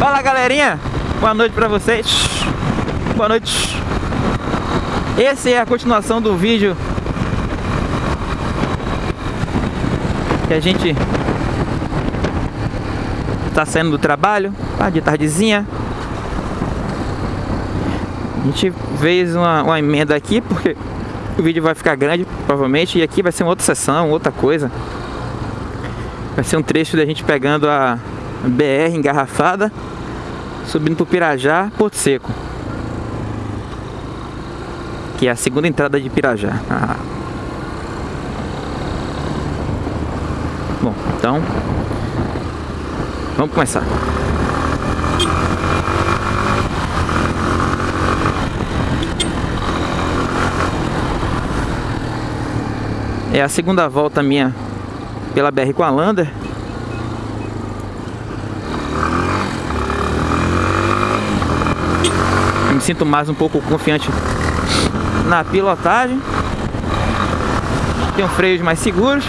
Fala galerinha, boa noite pra vocês. Boa noite. Esse é a continuação do vídeo Que a gente Tá saindo do trabalho De tardezinha. A gente fez uma, uma emenda aqui Porque o vídeo vai ficar grande Provavelmente E aqui vai ser uma outra sessão, outra coisa. Vai ser um trecho da gente pegando a BR engarrafada Subindo pro Pirajá, Porto Seco Que é a segunda entrada de Pirajá. Ah. Bom, então Vamos começar. É a segunda volta minha pela BR com a Lander me sinto mais um pouco confiante na pilotagem. Tenho freios mais seguros.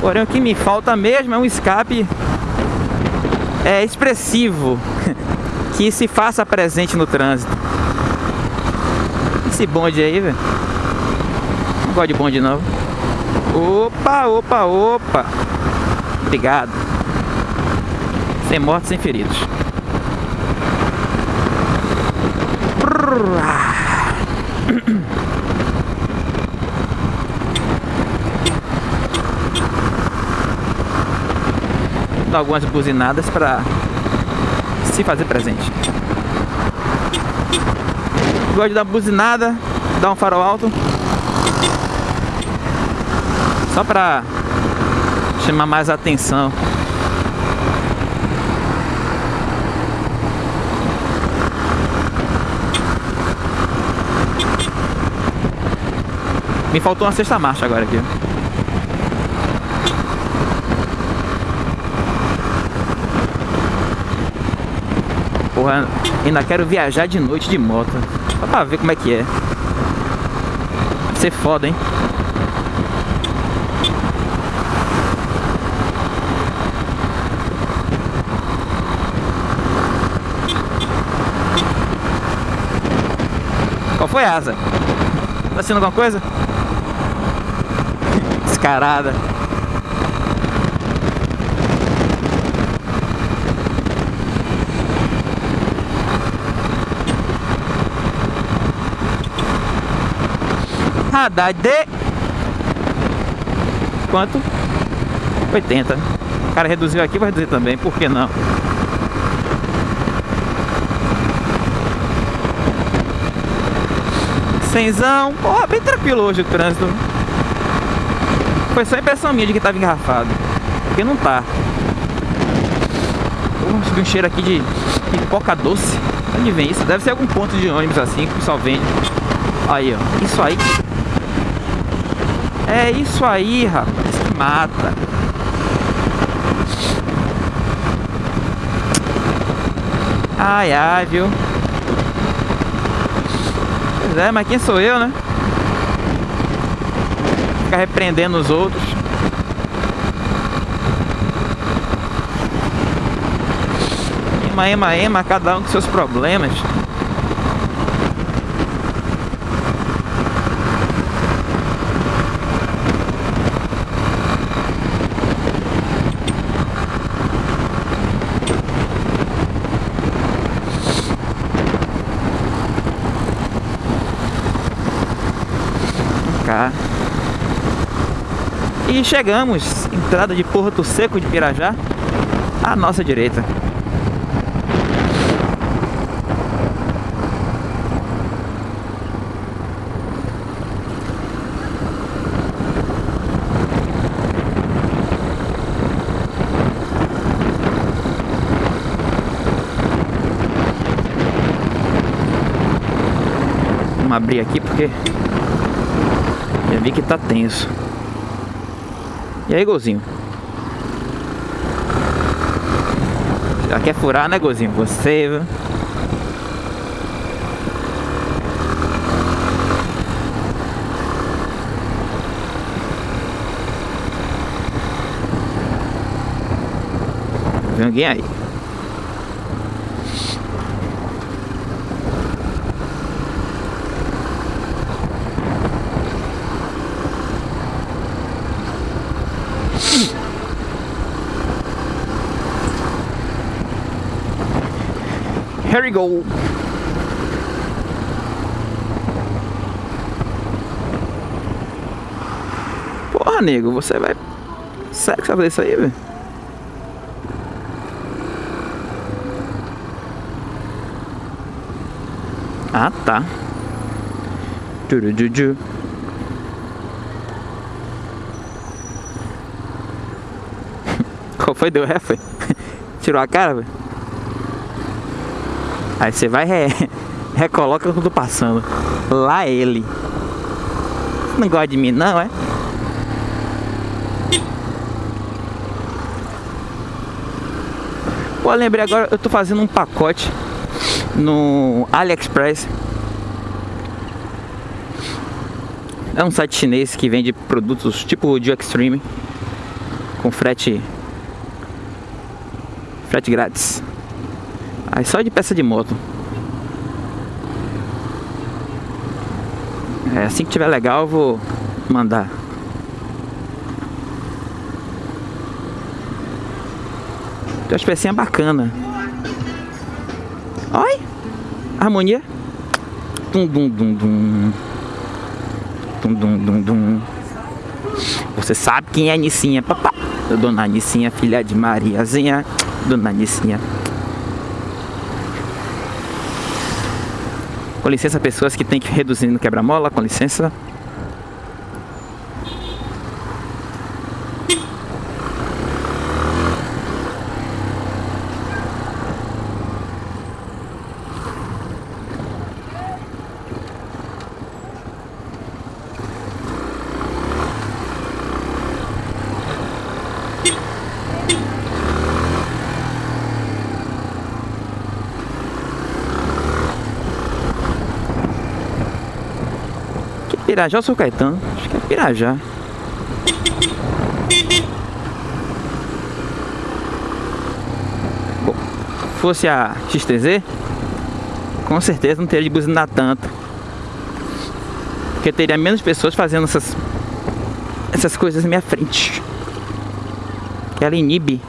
Porém o que me falta mesmo é um escape é, expressivo Que se faça presente no trânsito. Esse bonde aí, velho. Não gosto de bonde não. Opa, opa, opa. Obrigado. Sem mortos, sem feridos Dá algumas buzinadas para se fazer presente. Gosto de dar buzinada, dar um farol alto. Só para chamar mais atenção. Me faltou uma sexta marcha agora aqui. Porra, ainda quero viajar de noite de moto. Só pra ver como é que é. Vai ser foda, hein? Qual foi a asa? Tá sendo alguma coisa? Descarada. Haddad de... Quanto? 80. O cara reduziu aqui, vai reduzir também. Por que não? Cenzão. Porra, bem tranquilo hoje o trânsito. Foi só impressão minha de que tava engarrafado. Porque não tá. Porra, subiu um cheiro aqui de pipoca doce. Onde vem isso? Deve ser algum ponto de ônibus assim que o pessoal vende. Aí, ó. Isso aí. É isso aí, rapaz. Que mata. Ai, ai, viu? Pois é, mas quem sou eu, né? Ficar repreendendo os outros. Ema, ema, ema, cada um com seus problemas. E chegamos, entrada de Porto Seco de Pirajá, à nossa direita. Vamos abrir aqui porque já vi que tá tenso. E aí, Golzinho? Já quer furar, né, Golzinho? Você, viu? Vem alguém aí. Here we go. Porra, nego, você vai. Sério que você vai fazer isso aí, velho? Ah, tá. Turujuju. Qual foi? Deu ré, foi? Tirou a cara, velho? Aí você vai re... recoloca quando passando. Lá ele. Não gosta de mim não, é? Pô, lembrei agora, eu tô fazendo um pacote no AliExpress. É um site chinês que vende produtos tipo o Extreme com frete frete grátis. Aí só de peça de moto. É, assim que tiver legal eu vou mandar. Tem umas pecinhas bacanas. Oi! Harmonia. Dum dum dum dum. Dum dum dum dum. Você sabe quem é Nicinha, papá? Dona Nicinha, filha de Mariazinha. Dona Nicinha. Com licença, pessoas que tem que reduzir no quebra-mola, com licença. Pirajá ou São Caetano? Acho que é Pirajá. Bom, fosse a XTZ, com certeza não teria de buzinar tanto. Porque teria menos pessoas fazendo essas, essas coisas na minha frente. Que ela inibe.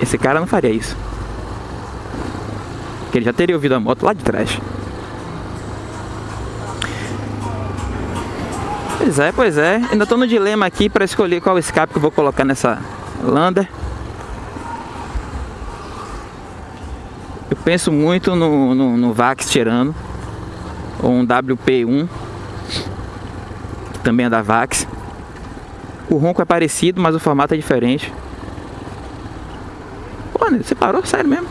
Esse cara não faria isso. Porque ele já teria ouvido a moto lá de trás. Pois é, pois é. Ainda estou no dilema aqui para escolher qual escape que eu vou colocar nessa Lander. Eu penso muito no, no, no Vax Tirano. Ou um WP1. Que também é da Vax. O ronco é parecido, mas o formato é diferente. Pô, você parou? Sério mesmo?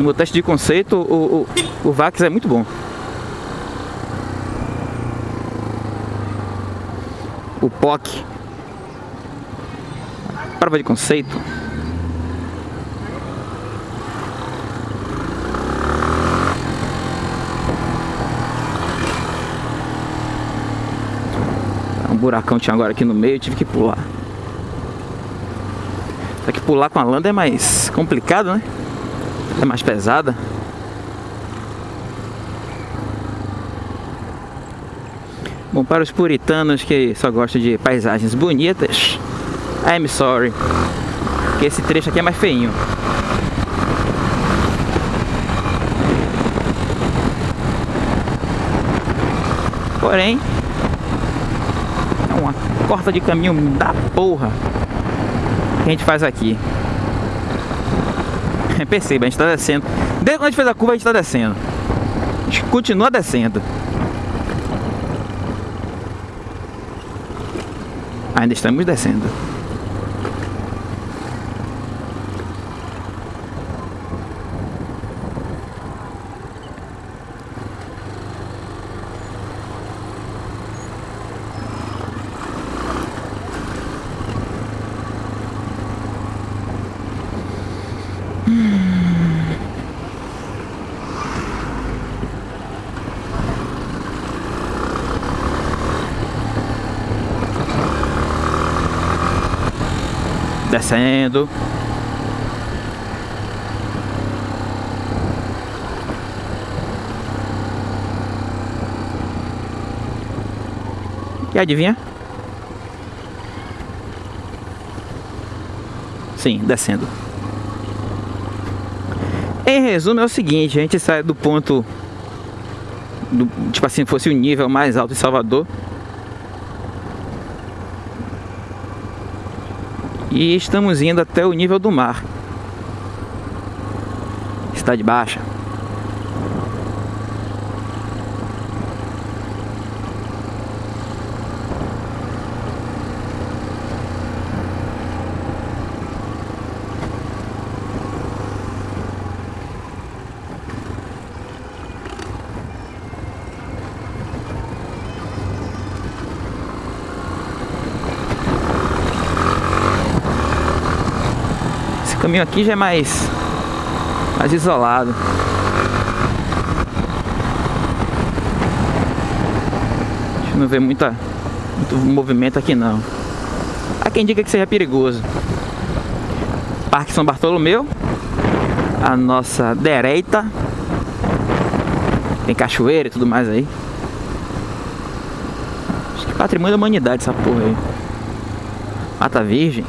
No meu teste de conceito, o, o, o Vax é muito bom. O POC. Prova de conceito. Um buracão tinha agora aqui no meio, tive que pular. Só que pular com a landa é mais complicado, né? É mais pesada. Bom, para os puritanos que só gostam de paisagens bonitas, I'm sorry, que esse trecho aqui é mais feinho. Porém, é uma corta de caminho da porra que a gente faz aqui. Perceba, a gente tá descendo. Desde quando a gente fez a curva, a gente tá descendo. A gente continua descendo. Ainda estamos descendo. Descendo. E adivinha? Sim, descendo. Em resumo é o seguinte, a gente sai do ponto do, tipo assim, fosse o nível mais alto de Salvador. E estamos indo até o nível do mar. Está de baixa. Caminho aqui já é mais, mais isolado. Não vê muita, muito movimento aqui não. Há quem diga que seja perigoso. Parque São Bartolomeu, a nossa direita. Tem cachoeira e tudo mais aí. Acho que patrimônio da humanidade essa porra aí. Mata Virgem.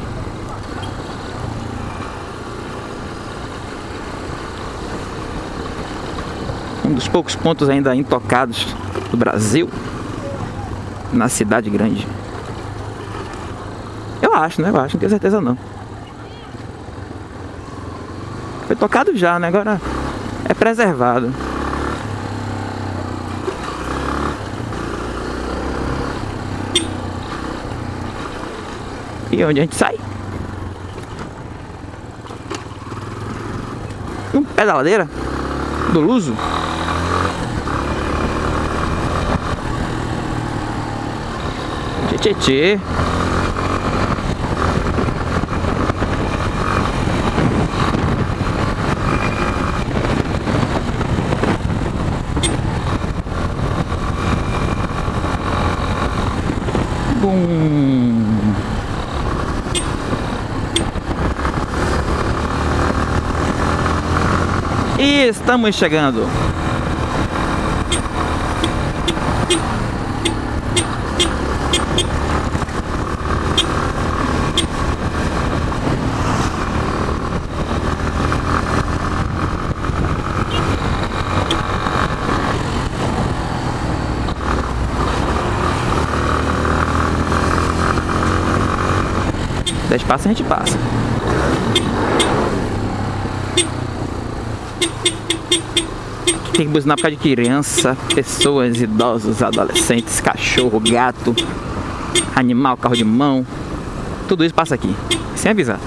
Um dos poucos pontos ainda intocados do Brasil na cidade grande. Eu acho, né? Eu acho, não tenho certeza não. Foi tocado já, né? Agora é preservado. E onde a gente sai? Um pé da do Luso. Tietê. E estamos chegando. Dez passos a gente passa. Tem que buzinar por causa de criança, pessoas, idosos, adolescentes, cachorro, gato, animal, carro de mão. Tudo isso passa aqui, sem avisar.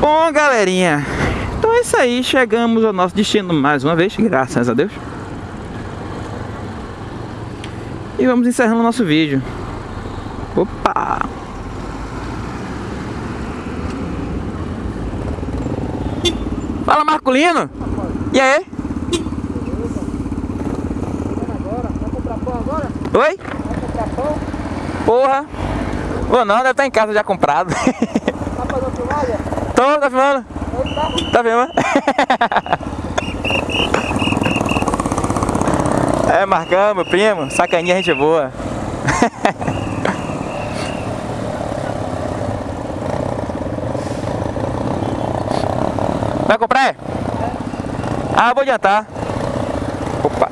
Bom, galerinha, então é isso aí. Chegamos ao nosso destino mais uma vez, graças a Deus. E vamos encerrando o nosso vídeo. Opa! Fala Marculino! E aí? Oi? Vai comprar pão? Porra! Vou não, deve estar em casa já comprado. Tá fazendo filmagem? Tô, tá filmando? Tá? Tá filmando? É, Marcão, meu primo, sacaninha, gente boa. Vai comprar? É? Ah, vou adiantar. Opa.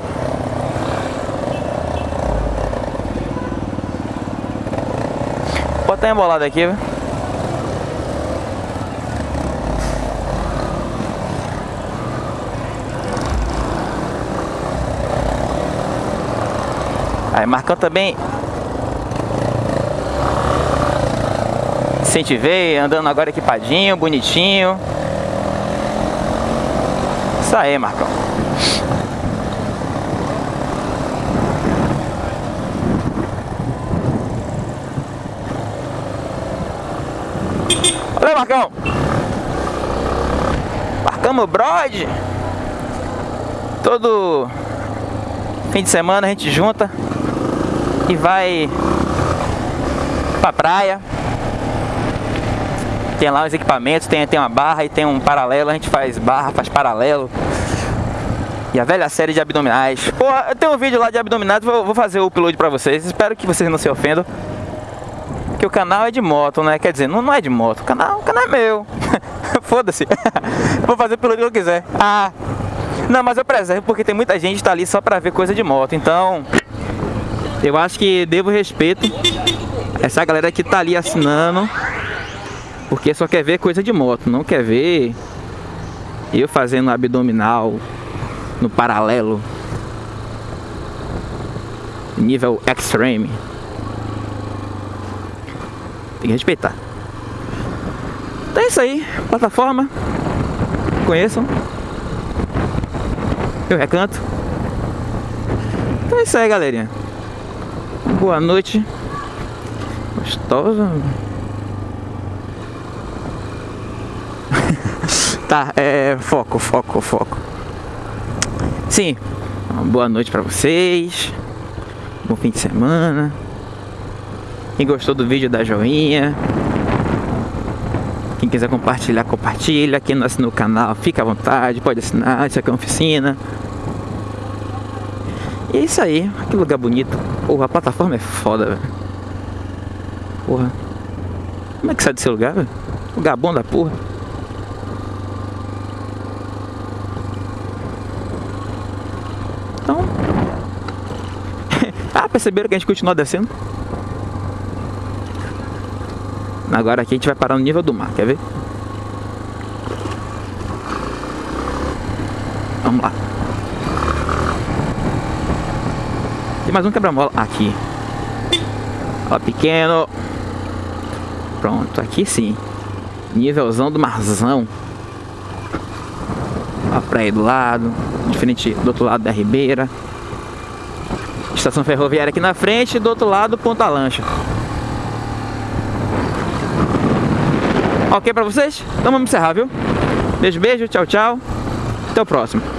Bota embolado aqui, viu? Aí Marcão também incentivei, andando agora equipadinho, bonitinho. Isso aí, Marcão. Valeu, Marcão! Marcamos Brode! Todo fim de semana a gente junta e vai pra praia. Tem lá os equipamentos, tem, tem uma barra e tem um paralelo, a gente faz barra, faz paralelo. E a velha série de abdominais. Pô, eu tenho um vídeo lá de abdominais, vou, vou fazer o upload pra vocês. Espero que vocês não se ofendam. Que o canal é de moto, né? Quer dizer, não, não é de moto, o canal, o canal é meu. Foda-se. vou fazer o upload que eu quiser. Ah. Não, mas eu preservo porque tem muita gente que tá ali só pra ver coisa de moto. Então, eu acho que devo respeito essa galera que tá ali assinando porque só quer ver coisa de moto, não quer ver eu fazendo abdominal no paralelo nível extreme. Tem que respeitar. Então é isso aí, plataforma. Conheçam. Eu recanto. Então é isso aí, galerinha. Boa noite. Gostosa. Tá, é, foco, foco, foco. Sim, boa noite pra vocês. Bom fim de semana. Quem gostou do vídeo, dá joinha. Quem quiser compartilhar, compartilha. Quem não assinou o canal, fica à vontade, pode assinar. Isso aqui é uma oficina. E é isso aí, que lugar bonito. Porra, a plataforma é foda, velho. Porra. Como é que sai desse lugar, velho? Lugar bom da porra. perceberam que a gente continua descendo? Agora aqui a gente vai parar no nível do mar, quer ver? Vamos lá. Tem mais um quebra-mola aqui. Ó, pequeno. Pronto, aqui sim. Nívelzão do marzão. A praia do lado. Diferente do outro lado da ribeira. Estação ferroviária aqui na frente do outro lado Ponta Lancha. Ok pra vocês? Então vamos encerrar, viu? Beijo, beijo, tchau, tchau. Até o próximo.